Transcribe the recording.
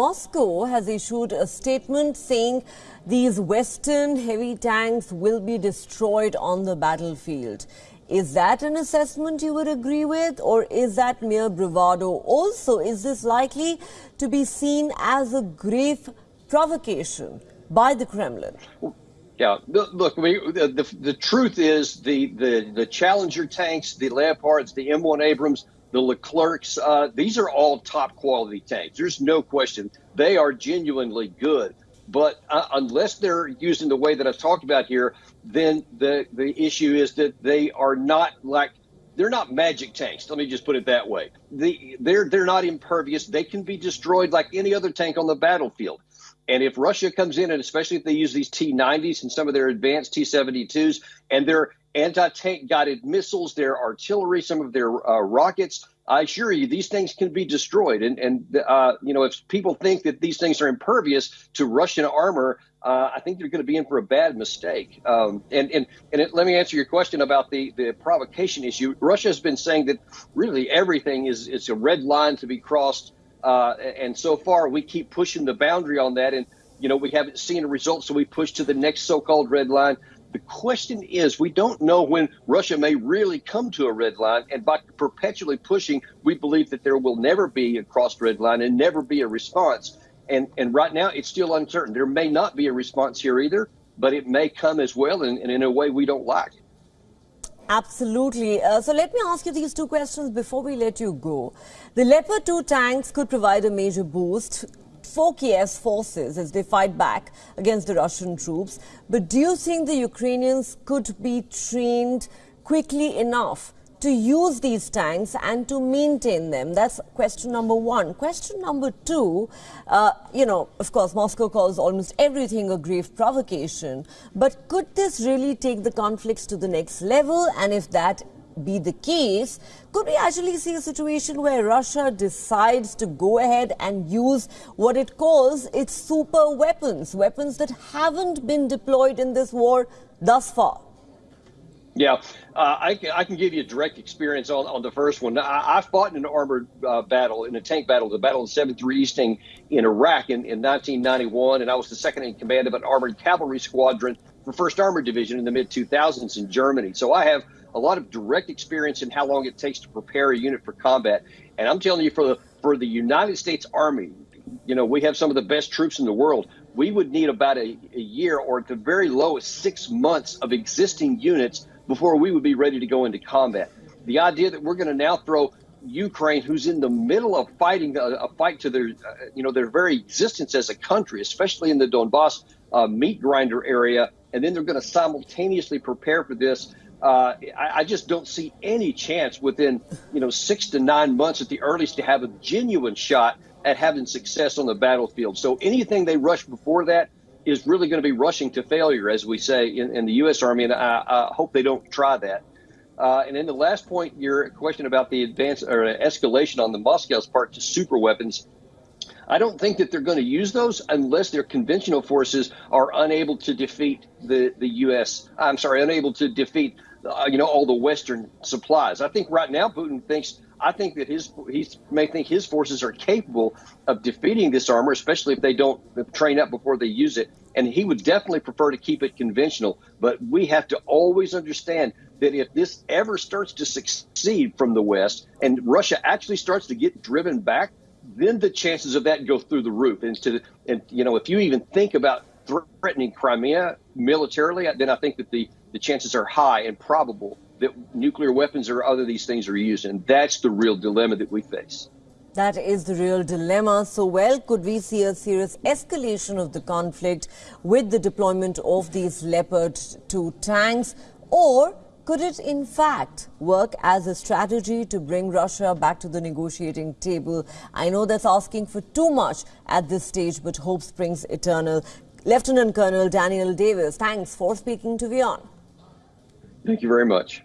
Moscow has issued a statement saying these Western heavy tanks will be destroyed on the battlefield. Is that an assessment you would agree with, or is that mere bravado? Also, is this likely to be seen as a grave provocation by the Kremlin? Yeah, look, the, the, the truth is the, the, the Challenger tanks, the Leopards, the M1 Abrams, the Leclercs, uh, these are all top quality tanks. There's no question. They are genuinely good. But uh, unless they're using the way that I've talked about here, then the, the issue is that they are not like they're not magic tanks. Let me just put it that way. The, they're they're not impervious. They can be destroyed like any other tank on the battlefield. And if Russia comes in, and especially if they use these T-90s and some of their advanced T-72s, and their anti-tank guided missiles, their artillery, some of their uh, rockets, I assure you, these things can be destroyed. And, and uh, you know, if people think that these things are impervious to Russian armor, uh, I think they're going to be in for a bad mistake. Um, and and, and it, let me answer your question about the, the provocation issue. Russia has been saying that really everything is, is a red line to be crossed. Uh, and so far, we keep pushing the boundary on that. And, you know, we haven't seen a result, so we push to the next so called red line. The question is, we don't know when Russia may really come to a red line. And by perpetually pushing, we believe that there will never be a crossed red line and never be a response. And, and right now, it's still uncertain. There may not be a response here either, but it may come as well and, and in a way we don't like. Absolutely. Uh, so let me ask you these two questions before we let you go. The Leopard 2 tanks could provide a major boost for Kiev's forces as they fight back against the Russian troops. But do you think the Ukrainians could be trained quickly enough to use these tanks and to maintain them? That's question number one. Question number two, uh, you know, of course, Moscow calls almost everything a grave provocation. But could this really take the conflicts to the next level? And if that be the case, could we actually see a situation where Russia decides to go ahead and use what it calls its super weapons, weapons that haven't been deployed in this war thus far? Yeah, uh, I, I, can give you a direct experience on, on the first one. I, I fought in an armored uh, battle, in a tank battle, the Battle of 73 Easting in Iraq in, in 1991, and I was the second in command of an armored cavalry squadron for 1st Armored Division in the mid 2000s in Germany. So I have a lot of direct experience in how long it takes to prepare a unit for combat. And I'm telling you, for the for the United States Army, you know, we have some of the best troops in the world. We would need about a, a year or at the very lowest six months of existing units before we would be ready to go into combat. The idea that we're going to now throw Ukraine, who's in the middle of fighting a, a fight to their, uh, you know, their very existence as a country, especially in the Donbass uh, meat grinder area, and then they're going to simultaneously prepare for this uh, I, I, just don't see any chance within you know six to nine months at the earliest to have a genuine shot at having success on the battlefield. So anything they rush before that is really going to be rushing to failure, as we say in, in the U.S. Army, and I, I, hope they don't try that. Uh, and then the last point, your question about the advance or escalation on the Moscow's part to super weapons. I don't think that they're going to use those unless their conventional forces are unable to defeat the, the U.S. I'm sorry, unable to defeat uh, you know, all the Western supplies. I think right now Putin thinks. I think that his he may think his forces are capable of defeating this armor, especially if they don't train up before they use it. And he would definitely prefer to keep it conventional. But we have to always understand that if this ever starts to succeed from the West and Russia actually starts to get driven back, then the chances of that go through the roof. And to and you know, if you even think about threatening Crimea militarily, then I think that the the chances are high and probable that nuclear weapons or other these things are used. And that's the real dilemma that we face. That is the real dilemma. So, well, could we see a serious escalation of the conflict with the deployment of these Leopard 2 tanks? Or could it, in fact, work as a strategy to bring Russia back to the negotiating table? I know that's asking for too much at this stage, but hope springs eternal. Lieutenant Colonel Daniel Davis, thanks for speaking to WION. Thank you very much.